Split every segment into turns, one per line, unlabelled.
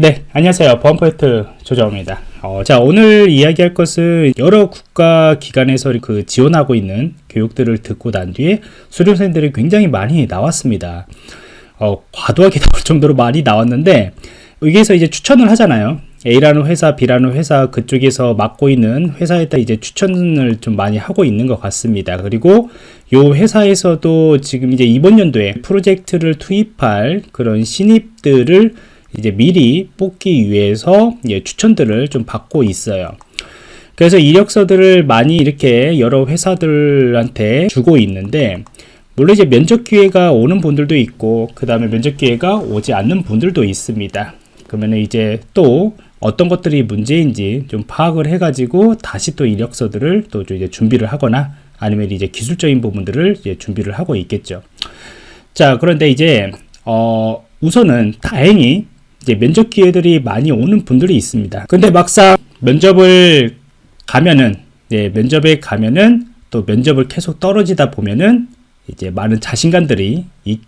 네, 안녕하세요. 보안포인트 조정입니다. 어, 자, 오늘 이야기할 것은 여러 국가 기관에서 그 지원하고 있는 교육들을 듣고 난 뒤에 수료생들이 굉장히 많이 나왔습니다. 어, 과도하게 나올 정도로 많이 나왔는데, 여기에서 이제 추천을 하잖아요. A라는 회사, B라는 회사, 그쪽에서 맡고 있는 회사에다 이제 추천을 좀 많이 하고 있는 것 같습니다. 그리고 요 회사에서도 지금 이제 이번 연도에 프로젝트를 투입할 그런 신입들을 이제 미리 뽑기 위해서 예, 추천들을 좀 받고 있어요. 그래서 이력서들을 많이 이렇게 여러 회사들한테 주고 있는데 물론 이제 면접 기회가 오는 분들도 있고 그 다음에 면접 기회가 오지 않는 분들도 있습니다. 그러면 이제 또 어떤 것들이 문제인지 좀 파악을 해가지고 다시 또 이력서들을 또 이제 준비를 하거나 아니면 이제 기술적인 부분들을 이제 준비를 하고 있겠죠. 자, 그런데 이제 어 우선은 다행히 이제 면접 기회들이 많이 오는 분들이 있습니다. 근데 막상 면접을 가면은 예, 면접에 가면은 또 면접을 계속 떨어지다 보면은 이제 많은 자신감들이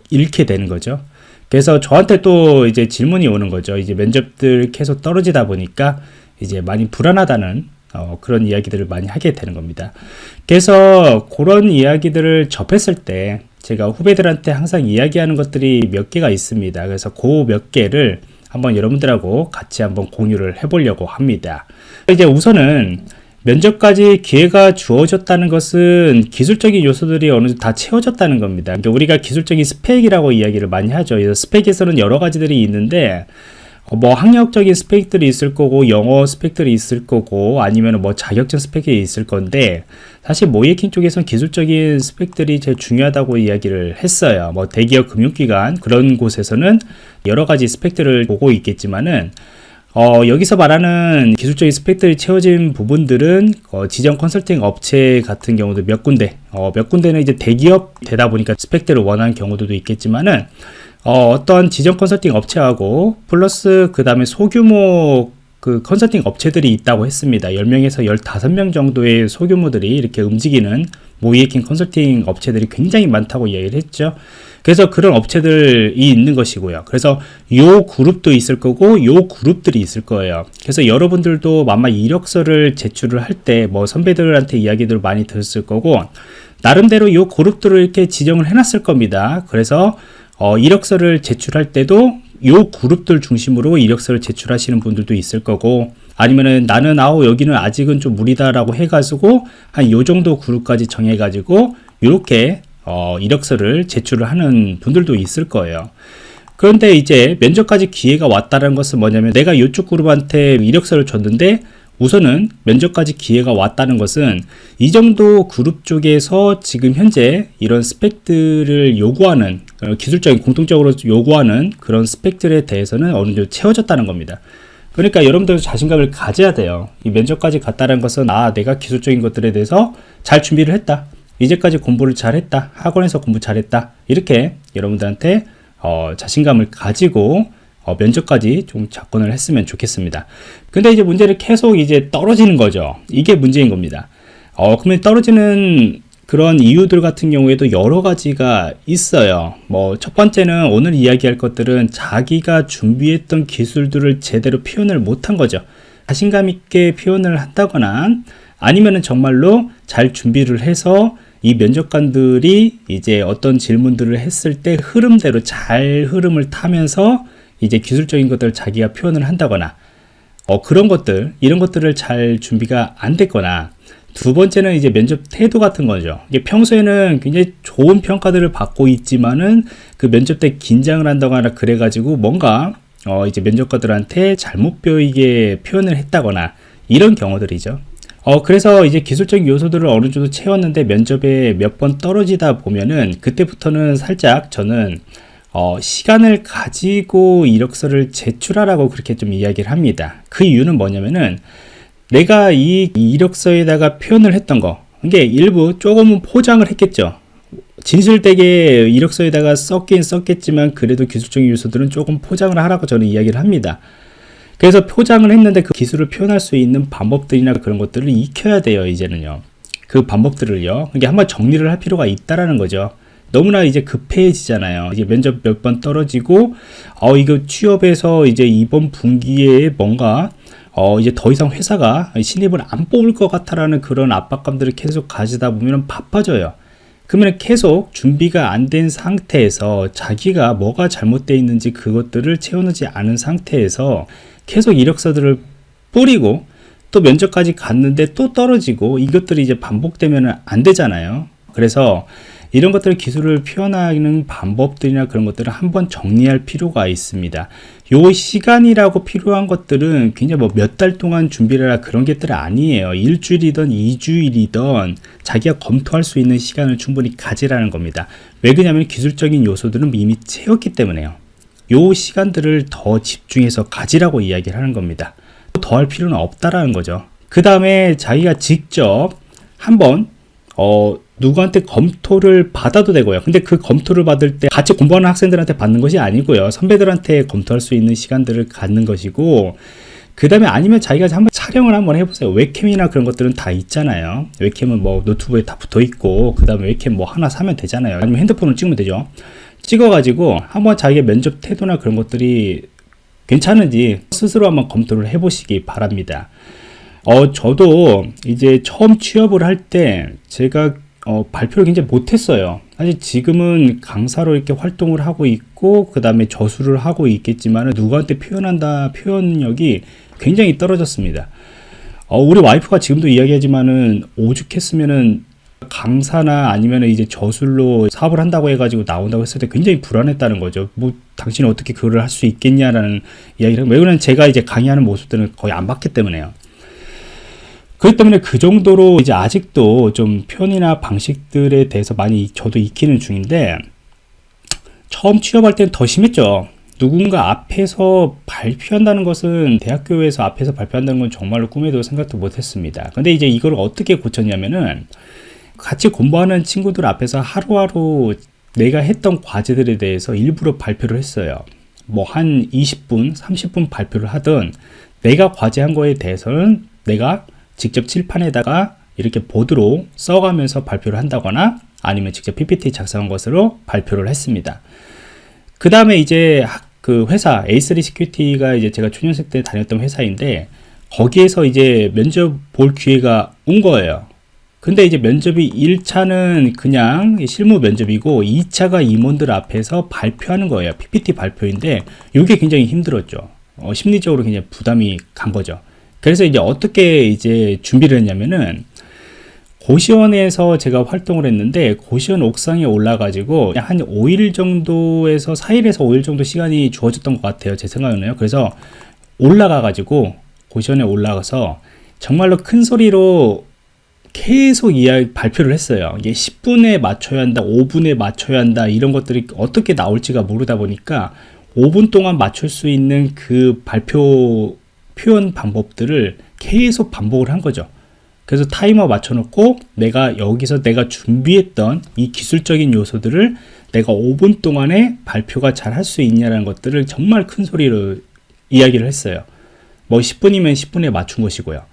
잃게 되는 거죠. 그래서 저한테 또 이제 질문이 오는 거죠. 이제 면접들 계속 떨어지다 보니까 이제 많이 불안하다는 어, 그런 이야기들을 많이 하게 되는 겁니다. 그래서 그런 이야기들을 접했을 때 제가 후배들한테 항상 이야기하는 것들이 몇 개가 있습니다. 그래서 그 몇 개를 한번 여러분들하고 같이 한번 공유를 해보려고 합니다. 이제 우선은 면접까지 기회가 주어졌다는 것은 기술적인 요소들이 어느 정도 다 채워졌다는 겁니다. 그러니까 우리가 기술적인 스펙이라고 이야기를 많이 하죠. 스펙에서는 여러 가지들이 있는데 어, 뭐 학력적인 스펙들이 있을 거고 영어 스펙들이 있을 거고 아니면 뭐 자격증 스펙이 있을 건데 사실 모이킹 쪽에서는 기술적인 스펙들이 제일 중요하다고 이야기를 했어요. 뭐 대기업 금융기관 그런 곳에서는 여러 가지 스펙들을 보고 있겠지만은 어, 여기서 말하는 기술적인 스펙들이 채워진 부분들은 어, 지정 컨설팅 업체 같은 경우도 몇 군데 어, 몇 군데는 이제 대기업 되다 보니까 스펙들을 원하는 경우도 있겠지만은 어, 떤 지정 컨설팅 업체하고 플러스 그 다음에 소규모 그 컨설팅 업체들이 있다고 했습니다. 10명에서 15명 정도의 소규모들이 이렇게 움직이는 모이에킹 컨설팅 업체들이 굉장히 많다고 이야기를 했죠. 그래서 그런 업체들이 있는 것이고요. 그래서 요 그룹도 있을 거고 요 그룹들이 있을 거예요. 그래서 여러분들도 아마 이력서를 제출을 할 때 뭐 선배들한테 이야기들을 많이 들었을 거고 나름대로 요 그룹들을 이렇게 지정을 해놨을 겁니다. 그래서 어, 이력서를 제출할 때도 요 그룹들 중심으로 이력서를 제출하시는 분들도 있을 거고 아니면은 나는 아우 여기는 아직은 좀 무리다라고 해가지고 한 요 정도 그룹까지 정해가지고 이렇게 어, 이력서를 제출을 하는 분들도 있을 거예요. 그런데 이제 면접까지 기회가 왔다는 것은 뭐냐면 내가 이쪽 그룹한테 이력서를 줬는데 우선은 면접까지 기회가 왔다는 것은 이 정도 그룹 쪽에서 지금 현재 이런 스펙들을 요구하는 어, 기술적인 공통적으로 요구하는 그런 스펙들에 대해서는 어느 정도 채워졌다는 겁니다. 그러니까 여러분들 자신감을 가져야 돼요. 이 면접까지 갔다는 것은 아 내가 기술적인 것들에 대해서 잘 준비를 했다. 이제까지 공부를 잘했다. 학원에서 공부 잘했다. 이렇게 여러분들한테 어, 자신감을 가지고 어, 면접까지 좀 접근을 했으면 좋겠습니다. 근데 이제 문제를 계속 이제 떨어지는 거죠. 이게 문제인 겁니다. 어, 그러면 떨어지는 그런 이유들 같은 경우에도 여러 가지가 있어요. 뭐, 첫 번째는 오늘 이야기할 것들은 자기가 준비했던 기술들을 제대로 표현을 못한 거죠. 자신감 있게 표현을 한다거나 아니면은 정말로 잘 준비를 해서 이 면접관들이 이제 어떤 질문들을 했을 때 흐름대로 잘 흐름을 타면서 이제 기술적인 것들을 자기가 표현을 한다거나 어, 그런 것들 이런 것들을 잘 준비가 안 됐거나 두 번째는 이제 면접 태도 같은 거죠. 이게 평소에는 굉장히 좋은 평가들을 받고 있지만은 그 면접 때 긴장을 한다거나 그래가지고 뭔가 어 이제 면접관들한테 잘못 보이게 표현을 했다거나 이런 경우들이죠. 어 그래서 이제 기술적인 요소들을 어느 정도 채웠는데 면접에 몇 번 떨어지다 보면은 그때부터는 살짝 저는 어, 시간을 가지고 이력서를 제출하라고 그렇게 좀 이야기를 합니다. 그 이유는 뭐냐면은 내가 이 이력서에다가 표현을 했던 거 이게 일부 조금은 포장을 했겠죠. 진실되게 이력서에다가 썼긴 썼겠지만 그래도 기술적인 요소들은 조금 포장을 하라고 저는 이야기를 합니다. 그래서 포장을 했는데 그 기술을 표현할 수 있는 방법들이나 그런 것들을 익혀야 돼요, 이제는요. 그 방법들을요. 이게 한번 정리를 할 필요가 있다라는 거죠. 너무나 이제 급해지잖아요. 이제 면접 몇 번 떨어지고 어 이거 취업해서 이제 이번 분기에 뭔가 어 이제 더 이상 회사가 신입을 안 뽑을 것 같다라는 그런 압박감들을 계속 가지다 보면 바빠져요. 그러면 계속 준비가 안 된 상태에서 자기가 뭐가 잘못되어 있는지 그것들을 채워놓지 않은 상태에서 계속 이력서들을 뿌리고 또 면접까지 갔는데 또 떨어지고 이것들이 이제 반복되면 안 되잖아요. 그래서 이런 것들 기술을 표현하는 방법들이나 그런 것들을 한번 정리할 필요가 있습니다. 요 시간이라고 필요한 것들은 굉장히 뭐 몇 달 동안 준비를 할 그런 것들 아니에요. 일주일이든 이주일이든 자기가 검토할 수 있는 시간을 충분히 가지라는 겁니다. 왜 그러냐면 기술적인 요소들은 이미 채웠기 때문에요. 요 시간들을 더 집중해서 가지라고 이야기를 하는 겁니다. 더 할 필요는 없다라는 거죠. 그 다음에 자기가 직접 한번 어, 누구한테 검토를 받아도 되고요. 근데 그 검토를 받을 때 같이 공부하는 학생들한테 받는 것이 아니고요. 선배들한테 검토할 수 있는 시간들을 갖는 것이고, 그 다음에 아니면 자기가 한번 촬영을 한번 해보세요. 웹캠이나 그런 것들은 다 있잖아요. 웹캠은 뭐 노트북에 다 붙어 있고, 그 다음에 웹캠 뭐 하나 사면 되잖아요. 아니면 핸드폰을 찍으면 되죠. 찍어가지고 한번 자기의 면접 태도나 그런 것들이 괜찮은지 스스로 한번 검토를 해보시기 바랍니다. 어, 저도 이제 처음 취업을 할 때 제가 어, 발표를 굉장히 못했어요. 사실 지금은 강사로 이렇게 활동을 하고 있고, 그 다음에 저수를 하고 있겠지만, 누구한테 표현한다, 표현력이 굉장히 떨어졌습니다. 어, 우리 와이프가 지금도 이야기하지만은, 오죽했으면은, 강사나 아니면 이제 저술로 사업을 한다고 해가지고 나온다고 했을 때 굉장히 불안했다는 거죠. 뭐, 당신은 어떻게 그걸 할 수 있겠냐라는 이야기를, 왜 그러냐면 제가 이제 강의하는 모습들은 거의 안 봤기 때문에요. 그렇기 때문에 그 정도로 이제 아직도 좀 편이나 방식들에 대해서 많이 저도 익히는 중인데 처음 취업할 때는 더 심했죠. 누군가 앞에서 발표한다는 것은 대학교에서 앞에서 발표한다는 건 정말로 꿈에도 생각도 못했습니다. 근데 이제 이걸 어떻게 고쳤냐면은 같이 공부하는 친구들 앞에서 하루하루 내가 했던 과제들에 대해서 일부러 발표를 했어요. 뭐 한 20분, 30분 발표를 하든 내가 과제한 거에 대해서는 내가 직접 칠판에다가 이렇게 보드로 써가면서 발표를 한다거나 아니면 직접 PPT 작성한 것으로 발표를 했습니다. 그 다음에 이제 그 회사 A3 시큐리티가 이제 제가 초년생 때 다녔던 회사인데 거기에서 이제 면접 볼 기회가 온 거예요. 근데 이제 면접이 1차는 그냥 실무 면접이고 2차가 임원들 앞에서 발표하는 거예요. PPT 발표인데 이게 굉장히 힘들었죠. 어, 심리적으로 굉장히 부담이 간 거죠. 그래서 이제 어떻게 이제 준비를 했냐면은 고시원에서 제가 활동을 했는데 고시원 옥상에 올라가지고 한 5일 정도에서 4일에서 5일 정도 시간이 주어졌던 것 같아요. 제 생각에는요. 그래서 올라가가지고 고시원에 올라가서 정말로 큰 소리로 계속 이야기 발표를 했어요. 이게 10분에 맞춰야 한다, 5분에 맞춰야 한다 이런 것들이 어떻게 나올지가 모르다 보니까 5분 동안 맞출 수 있는 그 발표 표현 방법들을 계속 반복을 한 거죠. 그래서 타이머 맞춰놓고 내가 여기서 내가 준비했던 이 기술적인 요소들을 내가 5분 동안에 발표가 잘 할 수 있냐라는 것들을 정말 큰 소리로 이야기를 했어요. 뭐 10분이면 10분에 맞춘 것이고요.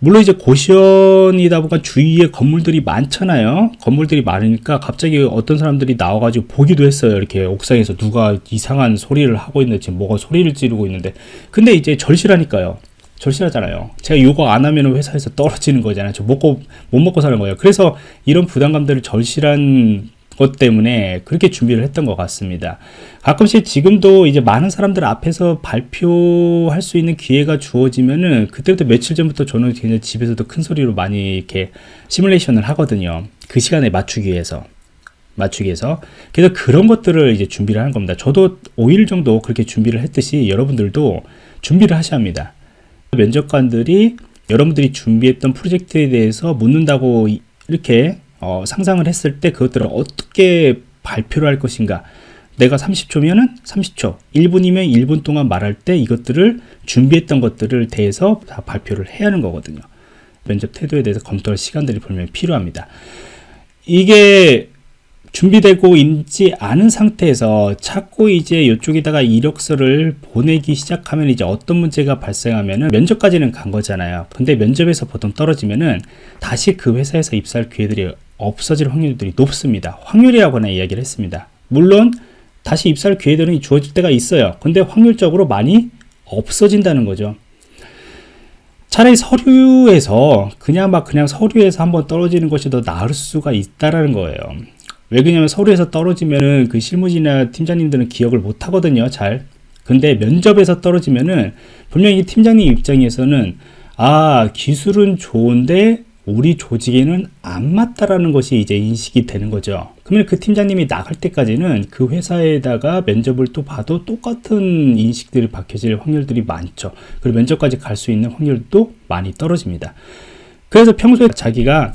물론 이제 고시원이다 보니까 주위에 건물들이 많잖아요. 건물들이 많으니까 갑자기 어떤 사람들이 나와가지고 보기도 했어요. 이렇게 옥상에서 누가 이상한 소리를 하고 있는데 지금 뭐가 소리를 지르고 있는데. 근데 이제 절실하니까요. 절실하잖아요. 제가 요거 안 하면 회사에서 떨어지는 거잖아요. 저 먹고, 못 먹고 사는 거예요. 그래서 이런 부담감들을 절실한 것 때문에 그렇게 준비를 했던 것 같습니다. 가끔씩 지금도 이제 많은 사람들 앞에서 발표할 수 있는 기회가 주어지면은 그때부터 며칠 전부터 저는 그냥 집에서도 큰 소리로 많이 이렇게 시뮬레이션을 하거든요. 그 시간에 맞추기 위해서. 맞추기 위해서. 그래서 그런 것들을 이제 준비를 하는 겁니다. 저도 5일 정도 그렇게 준비를 했듯이 여러분들도 준비를 하셔야 합니다. 면접관들이 여러분들이 준비했던 프로젝트에 대해서 묻는다고 이렇게 어, 상상을 했을 때 그것들을 어떻게 발표를 할 것인가. 내가 30초면은 30초 1분이면 1분 동안 말할 때 이것들을 준비했던 것들을 대해서 다 발표를 해야 하는 거거든요. 면접 태도에 대해서 검토할 시간들이 분명히 필요합니다. 이게 준비되고 있지 않은 상태에서 자꾸 이제 이쪽에다가 이력서를 보내기 시작하면 이제 어떤 문제가 발생하면은 면접까지는 간 거잖아요. 근데 면접에서 보통 떨어지면은 다시 그 회사에서 입사할 기회들이 없어질 확률들이 높습니다. 확률이라고나 이야기를 했습니다. 물론 다시 입사할 기회들은 주어질 때가 있어요. 근데 확률적으로 많이 없어진다는 거죠. 차라리 서류에서 그냥 막 그냥 서류에서 한번 떨어지는 것이 더 나을 수가 있다라는 거예요. 왜 그러냐면 서류에서 떨어지면은 그 실무진이나 팀장님들은 기억을 못 하거든요. 잘. 근데 면접에서 떨어지면은 분명히 팀장님 입장에서는 아 기술은 좋은데 우리 조직에는 안 맞다라는 것이 이제 인식이 되는 거죠. 그러면 그 팀장님이 나갈 때까지는 그 회사에다가 면접을 또 봐도 똑같은 인식들이 박혀질 확률들이 많죠. 그리고 면접까지 갈 수 있는 확률도 많이 떨어집니다. 그래서 평소에 자기가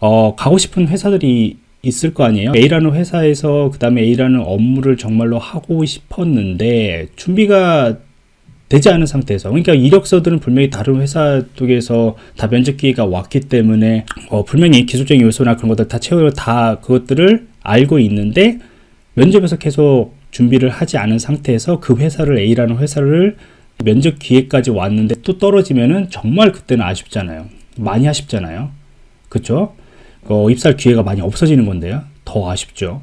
어, 가고 싶은 회사들이 있을 거 아니에요. A라는 회사에서 그 다음에 A라는 업무를 정말로 하고 싶었는데 준비가 되지 않은 상태에서 그러니까 이력서들은 분명히 다른 회사 쪽에서 다 면접 기회가 왔기 때문에 어, 분명히 기술적인 요소나 그런 것들 다 채우려 다 그것들을 알고 있는데 면접에서 계속 준비를 하지 않은 상태에서 그 회사를 A라는 회사를 면접 기회까지 왔는데 또 떨어지면은 정말 그때는 아쉽잖아요. 많이 아쉽잖아요. 그쵸? 어, 입사할 기회가 많이 없어지는 건데요. 더 아쉽죠.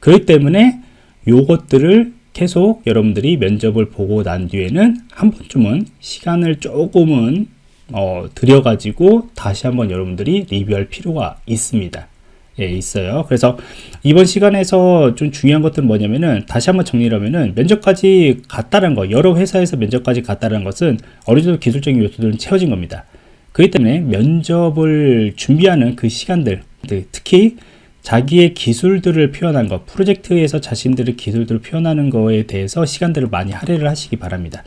그렇기 때문에 요것들을 계속 여러분들이 면접을 보고 난 뒤에는 한 번쯤은 시간을 조금은 어, 들여가지고 다시 한번 여러분들이 리뷰할 필요가 있습니다. 예, 있어요. 그래서 이번 시간에서 좀 중요한 것들은 뭐냐면은 다시 한번 정리를 하면은 면접까지 갔다는 거, 여러 회사에서 면접까지 갔다는 것은 어느 정도 기술적인 요소들은 채워진 겁니다. 그렇기 때문에 면접을 준비하는 그 시간들, 네, 특히 자기의 기술들을 표현한 것, 프로젝트에서 자신들의 기술들을 표현하는 거에 대해서 시간들을 많이 할애를 하시기 바랍니다.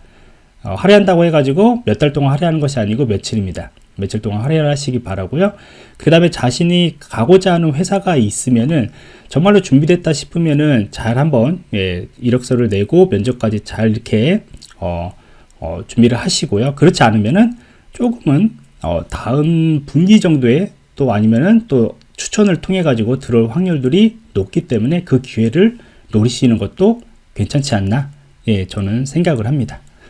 어, 할애한다고 해가지고 몇 달 동안 할애하는 것이 아니고 며칠입니다. 며칠 동안 할애를 하시기 바라고요. 그 다음에 자신이 가고자 하는 회사가 있으면은 정말로 준비됐다 싶으면은 잘 한번 예, 이력서를 내고 면접까지 잘 이렇게 어, 어, 준비를 하시고요. 그렇지 않으면은 조금은 어, 다음 분기 정도에 또 아니면은 또 추천을 통해 가지고 들어올 확률들이 높기 때문에 그 기회를 노리시는 것도 괜찮지 않나 예 저는 생각을 합니다